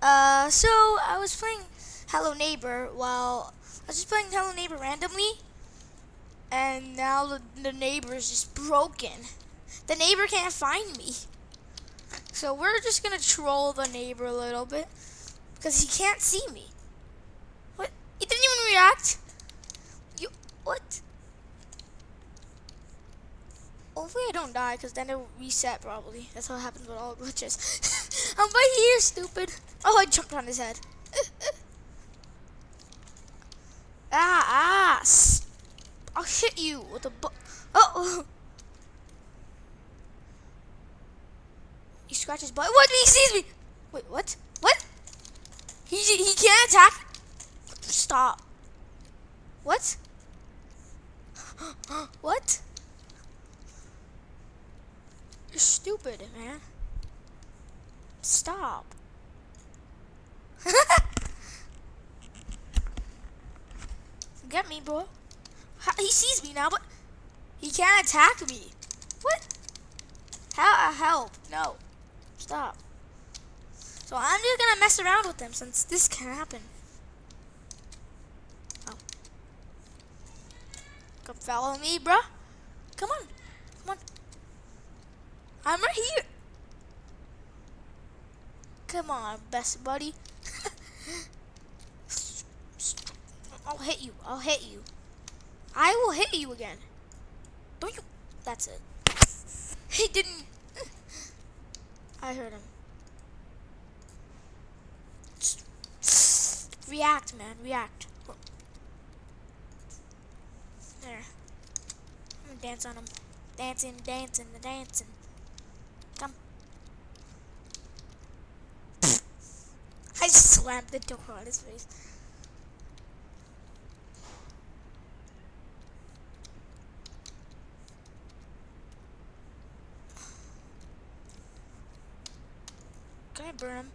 Uh, so I was playing Hello Neighbor while I was just playing Hello Neighbor randomly, and now the, the neighbor is just broken. The neighbor can't find me. So we're just gonna troll the neighbor a little bit because he can't see me. What? He didn't even react. You what? Hopefully I don't die because then it'll reset probably. That's what happens with all glitches. I'm right here, stupid. Oh, I jumped on his head. ah, ass. I'll hit you with a bu- Oh. He scratches butt. What? He sees me. Wait, what? What? He he can't attack. Stop. What? what? You're stupid, man. Stop. Get me, bro. He sees me now, but he can't attack me. What? How? Uh, help? No. Stop. So I'm just gonna mess around with them since this can happen. Oh. Come follow me, bruh. Come on. Come on. I'm right here. Come on, best buddy. I'll hit you. I'll hit you. I will hit you again. Don't you? That's it. He didn't. I heard him. React, man. React. There. I'm gonna dance on him. Dancing, dancing, dancing. Come. I slammed the door on his face. Can I burn him?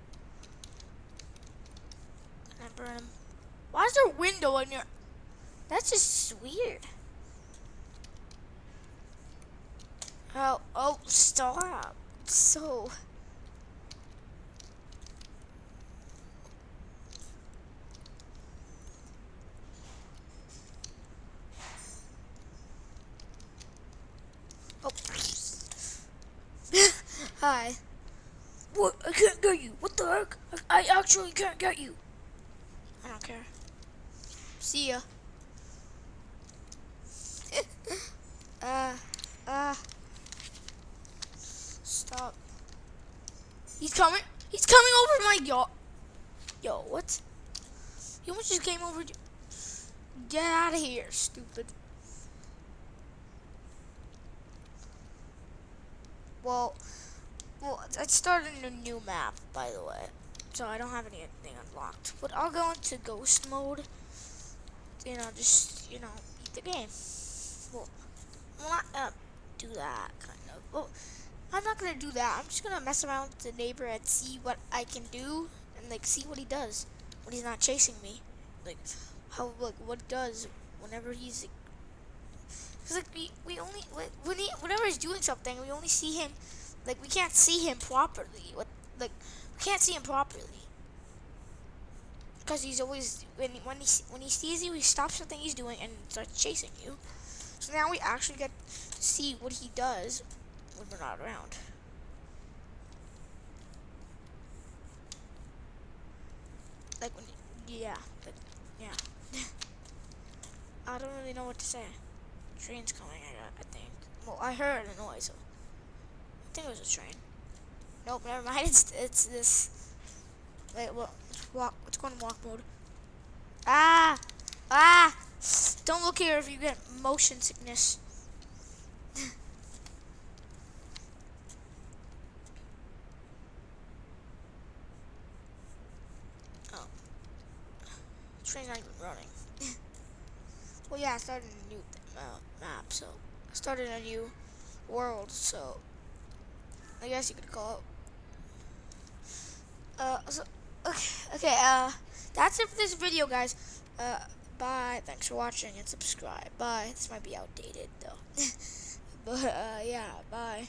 Can I burn him? Why is there a window in your... That's just weird. Oh, oh, stop. So... Oh. Hi. What? I can't get you. What the heck? I, I actually can't get you. I don't care. See ya. uh, uh. Stop. He's coming. He's coming over my yacht. Yo, what? He almost just came over. Get out of here, stupid. Well, well, I started a new map, by the way. So I don't have anything unlocked. But I'll go into ghost mode. You know, just, you know, beat the game. Well, I'm not gonna do that, kind of. Well, I'm not gonna do that. I'm just gonna mess around with the neighbor and see what I can do. And, like, see what he does when he's not chasing me. Like, how, like, what does whenever he's, like, Cause like we, we only when he whenever he's doing something we only see him like we can't see him properly. What like we can't see him properly because he's always when when he when he sees you, he stops something he's doing and starts chasing you. So now we actually get to see what he does when we're not around. Like when, yeah, like, yeah. I don't really know what to say. Train's coming. I. I think. Well, I heard a noise. So think it was a train. Nope, never mind. It's it's this. Wait, let's walk. Let's go in walk mode. Ah, ah! Don't look here if you get motion sickness. oh, train's not even running. well, yeah, I started a new uh, map, so I started a new world, so I guess you could call it. Uh, so, okay, okay, uh, that's it for this video, guys. Uh, bye. Thanks for watching and subscribe. Bye. This might be outdated, though. but, uh, yeah, bye.